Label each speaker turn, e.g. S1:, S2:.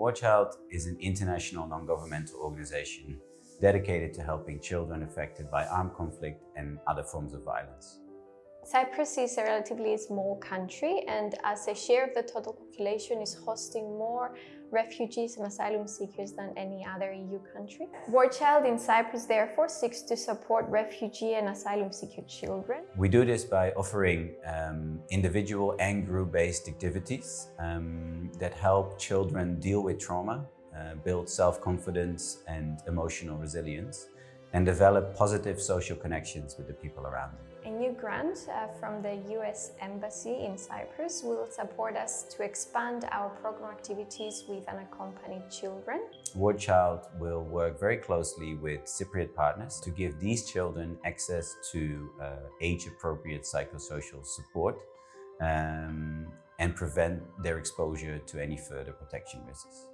S1: War Child is an international non-governmental organization dedicated to helping children affected by armed conflict and other forms of violence.
S2: Cyprus is a relatively small country and as a share of the total population is hosting more refugees and asylum seekers than any other EU country. War Child in Cyprus therefore seeks to support refugee and asylum seeker children.
S1: We do this by offering um, individual and group-based activities um, that help children deal with trauma, uh, build self-confidence and emotional resilience, and develop positive social connections with the people around them.
S2: A new grant uh, from the US Embassy in Cyprus will support us to expand our program activities with unaccompanied children.
S1: War Child will work very closely with Cypriot partners to give these children access to uh, age-appropriate psychosocial support um, and prevent their exposure to any further protection risks.